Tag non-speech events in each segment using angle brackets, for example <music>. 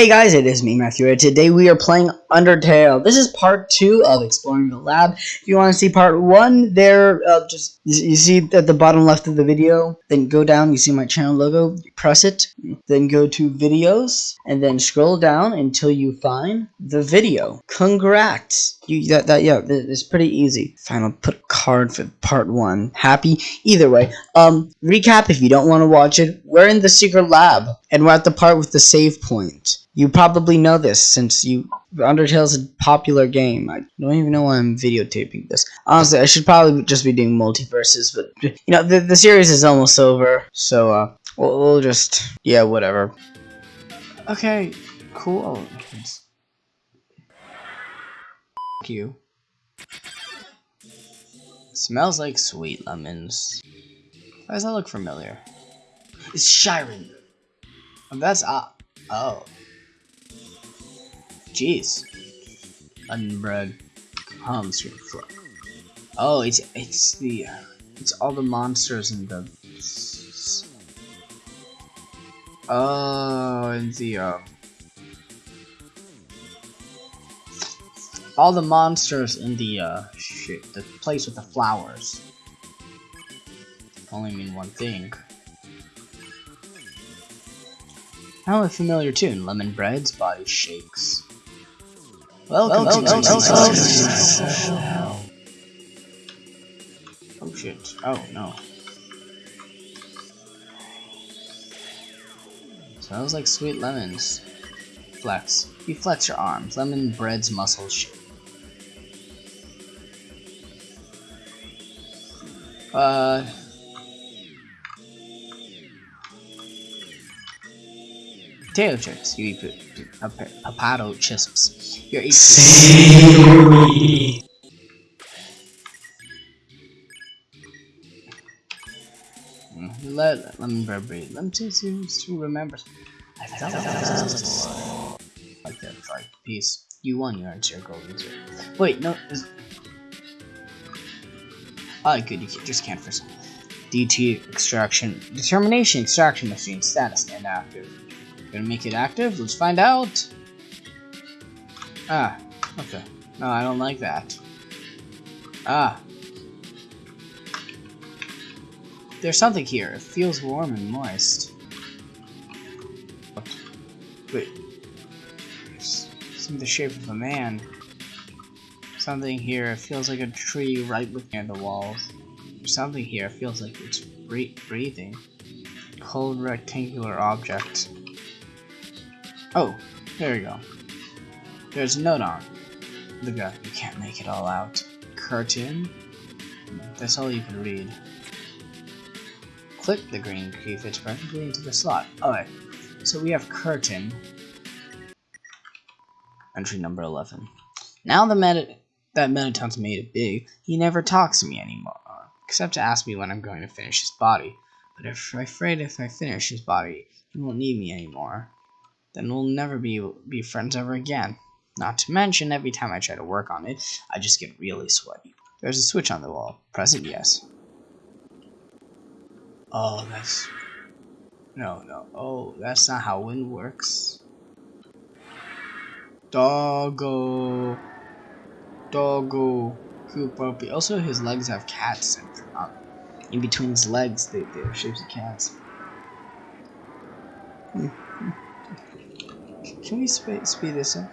Hey guys, it is me, Matthew. and Today we are playing Undertale. This is part two of Exploring the Lab. If you want to see part one, there, uh, just you see at the bottom left of the video. Then go down, you see my channel logo. Press it. Then go to videos, and then scroll down until you find the video. Congrats! You that that yeah, it's pretty easy. Fine, I'll put card for part one. Happy either way. Um, recap if you don't want to watch it. We're in the secret lab, and we're at the part with the save point. You probably know this since you Undertale's a popular game. I don't even know why I'm videotaping this. Honestly, I should probably just be doing multiverses, but you know the the series is almost over, so uh, we'll, we'll just yeah, whatever. Okay, cool. Thank you. Smells like sweet lemons. Why does that look familiar? It's Shyren. That's uh oh. Jeez. Unbred comes from. Oh, it's it's the it's all the monsters in the. Oh, in the um. All the monsters in the uh shit, the place with the flowers. Only mean one thing. Now a familiar tune, Lemon Bread's body shakes. Welcome, welcome, to, welcome. Oh shit. Oh no. Smells like sweet lemons. Flex. You flex your arms. Lemon bread's muscles shake. Uh Potato chips. You eat potato chips. You're eating. Mm, let lemon bread breathe. Lemon seems to remember. I felt like that. Like peace. You won your answer, golden zero. Wait, no. Ah, good. You just can't first. DT extraction determination extraction machine status and active. Gonna make it active? Let's find out. Ah, okay. No, I don't like that. Ah. There's something here. It feels warm and moist. Wait. Some the shape of a man. Something here It feels like a tree right near the walls. Something here It feels like it's breathing. Cold rectangular object. Oh, there we go. There's a note on the guy. You can't make it all out. Curtain. That's all you can read. Click the green key fits perfectly into the slot. Alright, so we have curtain. Entry number 11. Now the meta that Mettaton's made it big, he never talks to me anymore, except to ask me when I'm going to finish his body. But if I'm afraid if I finish his body, he won't need me anymore then we'll never be be friends ever again. Not to mention, every time I try to work on it, I just get really sweaty. There's a switch on the wall. Press it, yes. Oh, that's... No, no. Oh, that's not how wind works. Doggo. Doggo. Puppy. Also, his legs have cats in between his legs. They, they're shapes of cats. Hmm. Can we sp speed this up?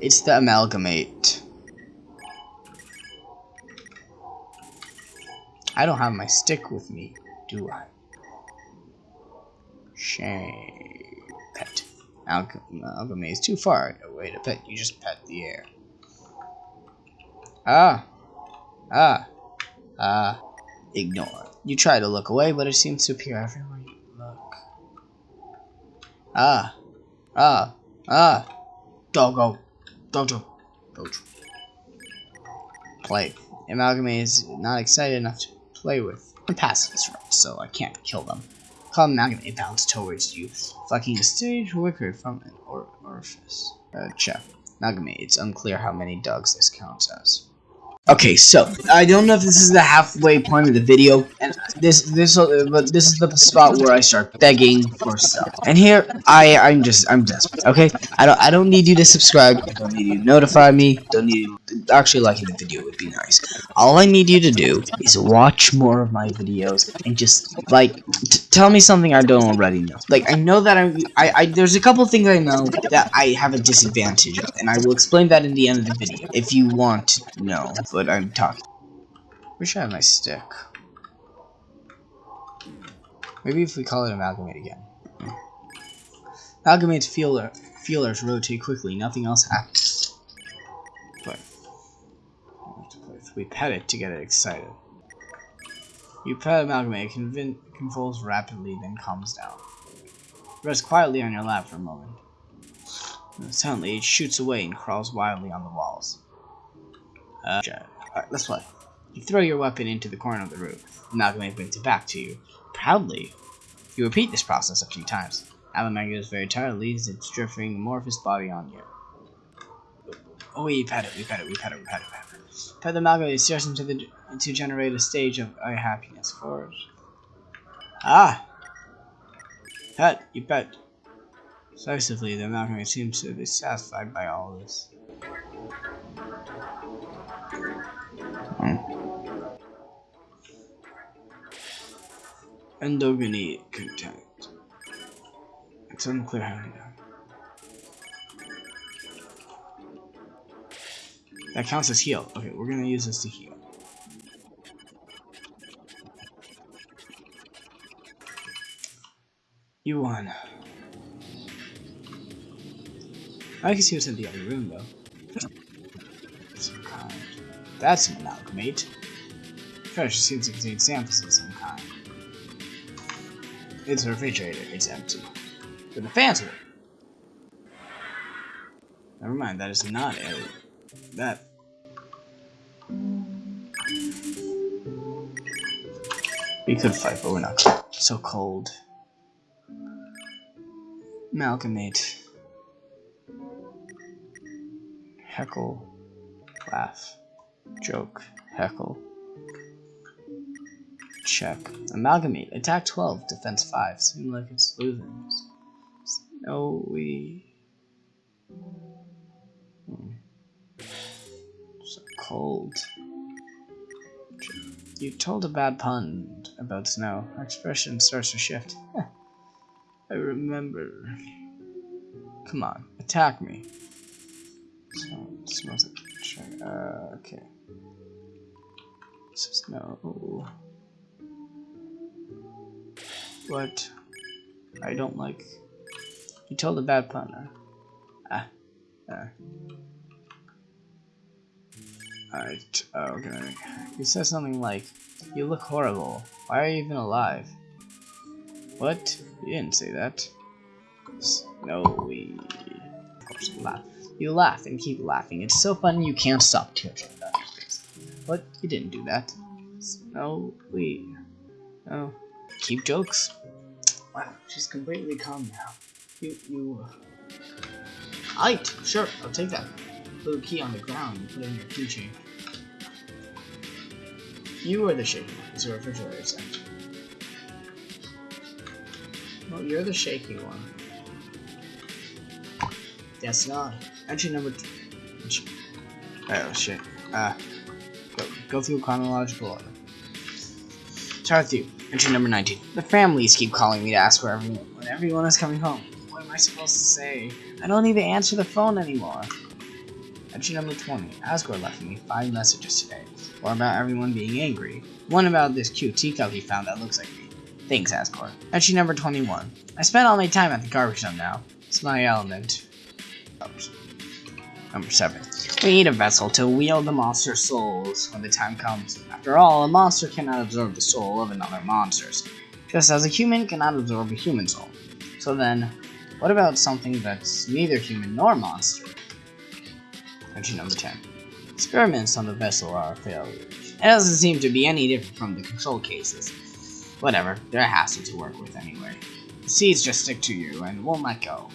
It's the amalgamate. I don't have my stick with me, do I? Shame. Pet. Amalgamate is too far away to pet. You just pet the air. Ah. Ah. Ah. Ignore. You try to look away, but it seems to appear everywhere. Ah. Ah. Ah. Doggo. Dojo. Dojo. Play. Amalgamate is not excited enough to play with. The pacifist right, so I can't kill them. Call Amalgamate bounce towards you, fucking stage wicked from an or orifice. Uh, check. Amalgamate, it's unclear how many dogs this counts as. Okay, so I don't know if this is the halfway point of the video, and this this uh, but this is the spot where I start begging for stuff. And here I I'm just I'm desperate. Okay, I don't I don't need you to subscribe. I don't need you to notify me. Don't need you actually liking the video would be nice. All I need you to do is watch more of my videos and just like tell me something I don't already know. Like I know that I'm I, I there's a couple things I know that I have a disadvantage of, and I will explain that in the end of the video if you want to know but I'm talking. Wish I had my stick. Maybe if we call it amalgamate again. Amalgamate's feeler, feelers rotate quickly, nothing else happens. But we pet it to get it excited. You pet amalgamate, it convulses rapidly, then calms down. Rest quietly on your lap for a moment. suddenly, it shoots away and crawls wildly on the walls. Uh, Alright, let's play. You throw your weapon into the corner of the room. Amalgamate brings it back to you. Proudly. You repeat this process a few times. Amalgamate is very tired, leaves its drifting amorphous body on you. Oh, we pet it, we pet it, we pet it, we pet it, we pet it. Pet the amalgamate starts into the to generate a stage of unhappiness for it. Ah! Pet, you pet. Decisively, the amalgamate seems to be satisfied by all this. Endogeny contact. It's unclear how to That counts as heal. Okay, we're gonna use this to heal. You won. I can see what's in the other room though. Some kind. That's an amalgamate. Fresh seems to contain samples of some kind. It's a refrigerator. It's empty. But the fans work. Never mind, that is not a... That... We could fight, but we're not. So cold. Amalgamate. Heckle. Laugh. Joke. Heckle. Check. Amalgamate. Attack 12, defense 5. Seems like it's losing. No, we... Hmm. So cold. You told a bad pun about snow. Our expression starts to shift. I remember. Come on, attack me. So, smells like... Uh, okay. Snow. What I don't like. You told a bad pun. Ah. Uh. Alright, okay. He says something like, You look horrible. Why are you even alive? What? You didn't say that. No, we... Of course, laugh. You laugh and keep laughing. It's so funny you can't stop tears. But you didn't do that. No, we... Keep jokes. Wow, she's completely calm now. You, you, uh... Alright, sure, I'll take that. Little key on the ground put it in your keychain. You are the shaky one, it's a refrigerator set. Well, you're the shaky one. That's not. Entry number two. Oh shit. Uh, go, go through chronological order. Start with you. Entry number 19. The families keep calling me to ask where everyone, when everyone is coming home. What am I supposed to say? I don't even answer the phone anymore. Entry number 20. Asgore left me five messages today. One about everyone being angry. One about this cute teacup he found that looks like me. Thanks, Asgore. Entry number 21. I spent all my time at the garbage dump now. It's my element. Number 7. We need a vessel to wield the monster's souls when the time comes. After all, a monster cannot absorb the soul of another monster's, just as a human cannot absorb a human soul. So then, what about something that's neither human nor monster? Entry number 10. Experiments on the vessel are a failure. It doesn't seem to be any different from the control cases. Whatever, they're a hassle to work with anyway. The seeds just stick to you and won't let go.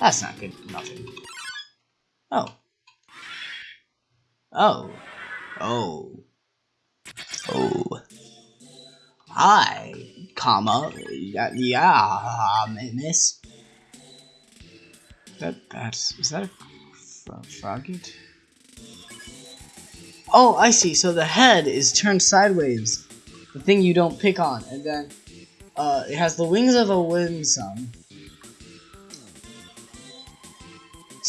That's not good nothing. Oh. Oh. Oh. Oh. Hi, comma. Yeah, yeah miss. That that's is that a Froggit? Oh, I see. So the head is turned sideways, the thing you don't pick on, and then uh, it has the wings of a Whimsun.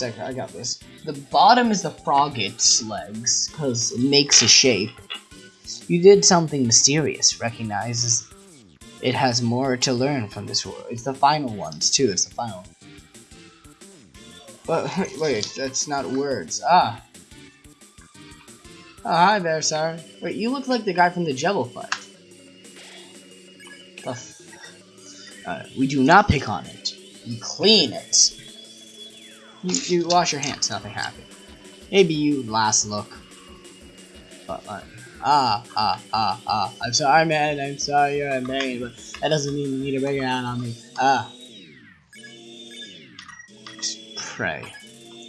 I got this. The bottom is the Froggit's legs, because it makes a shape. You did something mysterious, recognizes it has more to learn from this world. It's the final ones, too, it's the final. But, <laughs> wait, that's not words. Ah. Oh, hi there, sir. Wait, you look like the guy from the Jebble fight. Uh, we do not pick on it. We clean it. You, you wash your hands, nothing happened. Maybe you last look. But, uh, ah, ah, ah, ah. I'm sorry, man. I'm sorry you're pain, but that doesn't mean you need to bring it out on me. Ah. Just pray.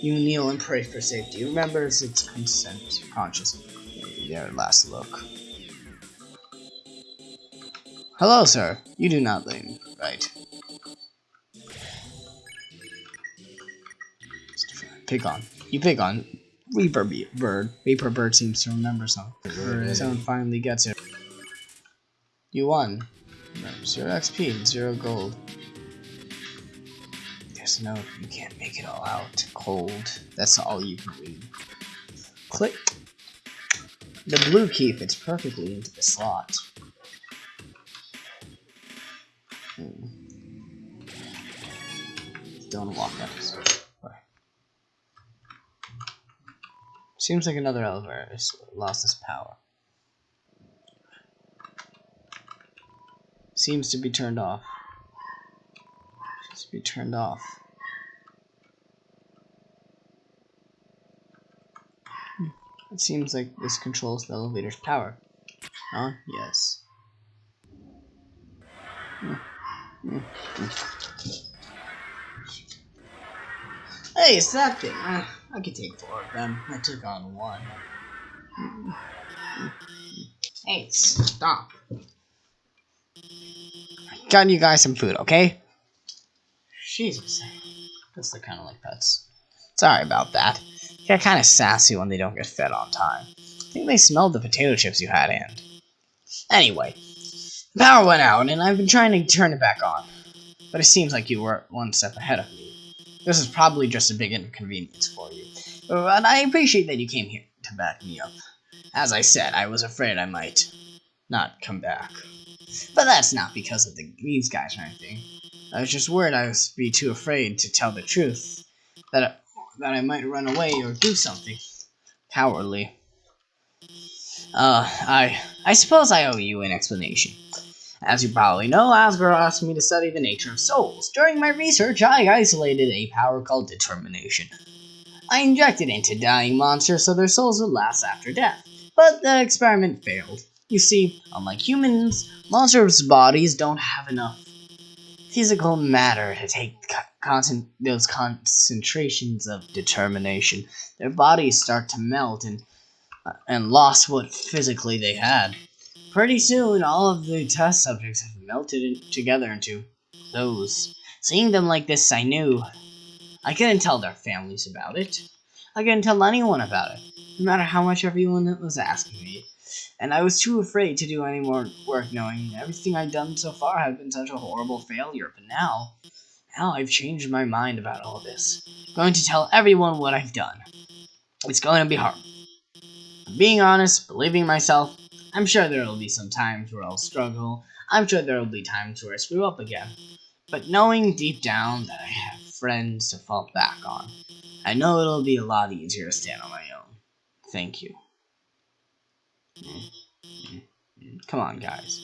You kneel and pray for safety. Remember, it's consent conscious. Your last look. Hello, sir. You do not lean. Right. Pick on. You pick on. Reaper Bird. Reaper Bird seems to remember something. Someone finally gets it. You won. Zero XP, and zero gold. There's no, you can't make it all out. Cold. That's all you can read. Click. The blue key fits perfectly into the slot. Hmm. Don't walk up. Seems like another elevator has lost its power. Seems to be turned off. Seems to be turned off. Hmm. It seems like this controls the elevator's power. Huh? Yes. Hmm. Hey, it's that thing. I could take four of them. I took on one. Hey, stop. I Got you guys some food, okay? Jesus. Guess they're kind of like pets. Sorry about that. They get kind of sassy when they don't get fed on time. I think they smelled the potato chips you had in. Anyway, the power went out, and I've been trying to turn it back on. But it seems like you were one step ahead of me. This is probably just a big inconvenience for you. But I appreciate that you came here to back me up. As I said, I was afraid I might not come back. But that's not because of the, these guys or anything. I was just worried I would be too afraid to tell the truth. That I, that I might run away or do something cowardly. Uh, I I suppose I owe you an explanation. As you probably know, Asgore asked me to study the nature of souls. During my research, I isolated a power called determination. I injected it into dying monsters so their souls would last after death, but the experiment failed. You see, unlike humans, monsters' bodies don't have enough physical matter to take those concentrations of determination. Their bodies start to melt and, uh, and lost what physically they had. Pretty soon, all of the test subjects have melted in together into those. Seeing them like this, I knew. I couldn't tell their families about it. I couldn't tell anyone about it, no matter how much everyone was asking me. And I was too afraid to do any more work knowing everything I'd done so far had been such a horrible failure. But now, now I've changed my mind about all this. I'm going to tell everyone what I've done. It's going to be hard. Being honest, believing myself, I'm sure there will be some times where I'll struggle. I'm sure there will be times where I screw up again. But knowing deep down that I have friends to fall back on, I know it'll be a lot easier to stand on my own. Thank you. Come on, guys.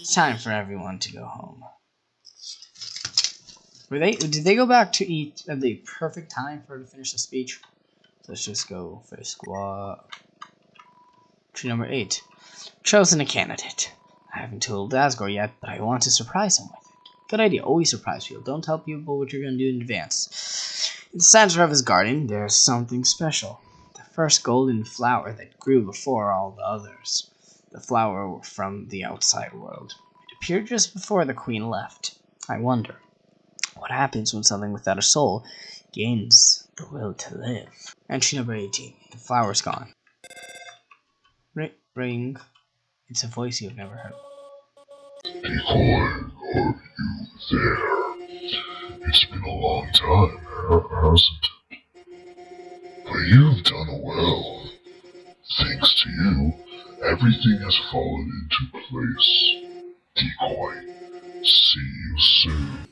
It's time for everyone to go home. Were they? Did they go back to eat at the perfect time for her to finish the speech? Let's just go for a squat. Tree number eight chosen a candidate. I haven't told Asgore yet, but I want to surprise him with it. Good idea. Always surprise people. Don't tell people what you're going to do in advance. In the center of his garden, there's something special. The first golden flower that grew before all the others. The flower from the outside world. It appeared just before the queen left. I wonder, what happens when something without a soul gains the will to live? Entry number 18. The flower's gone. Ring. It's a voice you've never heard. Decoy, are you there? It's been a long time, hasn't it? But you've done well. Thanks to you, everything has fallen into place. Decoy, see you soon.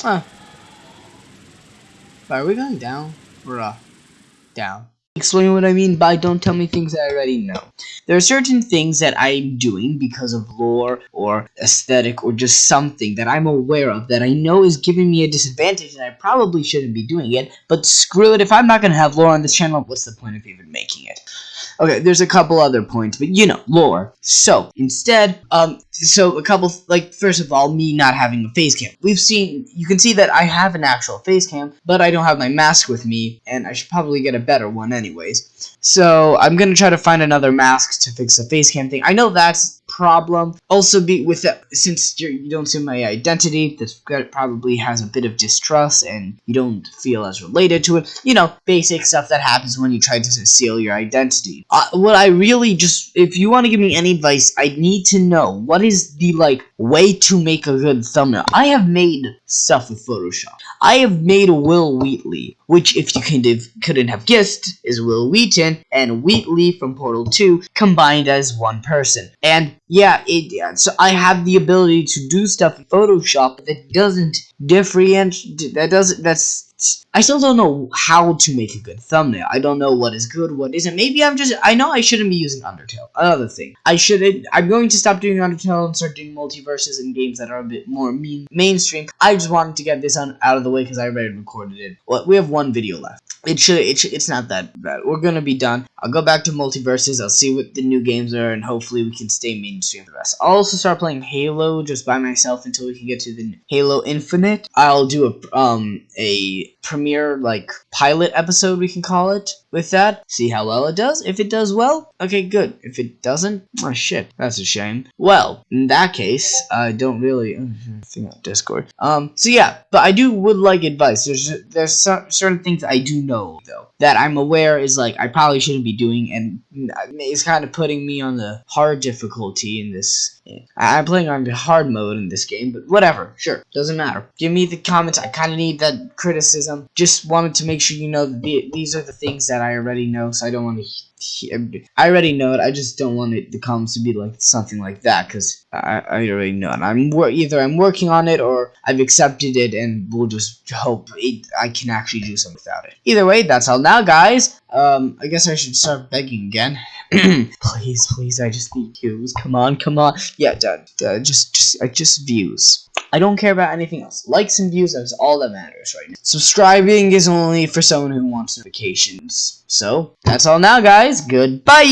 Huh. Are we going down? Or uh, down? Explain what I mean by don't tell me things that I already know. There are certain things that I'm doing because of lore or aesthetic or just something that I'm aware of that I know is giving me a disadvantage and I probably shouldn't be doing it, but screw it, if I'm not going to have lore on this channel, what's the point of even making it? Okay, there's a couple other points, but you know, lore. So, instead, um, so a couple, like, first of all, me not having a face cam. We've seen, you can see that I have an actual face cam, but I don't have my mask with me, and I should probably get a better one anyways. So, I'm gonna try to find another mask to fix the face cam thing. I know that's problem. Also, be with that, since you're, you do not see my identity, this probably has a bit of distrust, and you don't feel as related to it. You know, basic stuff that happens when you try to conceal your identity. Uh, what I really just, if you want to give me any advice, I need to know what is the like way to make a good thumbnail. I have made stuff with Photoshop. I have made Will Wheatley, which if you kind of couldn't have guessed, is Wil Wheaton and Wheatley from Portal 2 combined as one person. And yeah, it yeah, so I have the ability to do stuff in Photoshop that doesn't differentiate that doesn't that's I still don't know how to make a good thumbnail. I don't know what is good, what isn't. Maybe I'm just I know I shouldn't be using Undertale. Another thing. I shouldn't, I'm going to stop doing Undertale and start doing multiverses and games that are a bit more mean mainstream. I just wanted to get this on, out of the way because I already recorded it. Well, we have one video left. It should, it should it's not that bad. We're gonna be done. I'll go back to multiverses I'll see what the new games are and hopefully we can stay mainstream the rest. I'll also start playing Halo just by myself until we can get to the Halo Infinite. I'll do a um a premiere like pilot episode we can call it with that see how well it does. If it does well okay good. If it doesn't oh shit that's a shame. Well in that case i don't really think on discord. Um so yeah but i do would like advice. There's there's certain things i do know though that i'm aware is like i probably shouldn't be doing and it's kind of putting me on the hard difficulty in this I'm playing on the hard mode in this game, but whatever. Sure, doesn't matter. Give me the comments. I kind of need that criticism. Just wanted to make sure you know that the, these are the things that I already know, so I don't want to hear I already know it. I just don't want it, the comments to be like something like that because I, I already know it. I'm either I'm working on it or I've accepted it, and we'll just hope it, I can actually do something without it. Either way, that's all now, guys. Um, I guess I should start begging again. <clears throat> please, please, I just need views. Come on, come on. Yeah, done. Just, just, uh, just views. I don't care about anything else. Likes and views is all that matters right now. Subscribing is only for someone who wants notifications. So, that's all now, guys. Goodbye!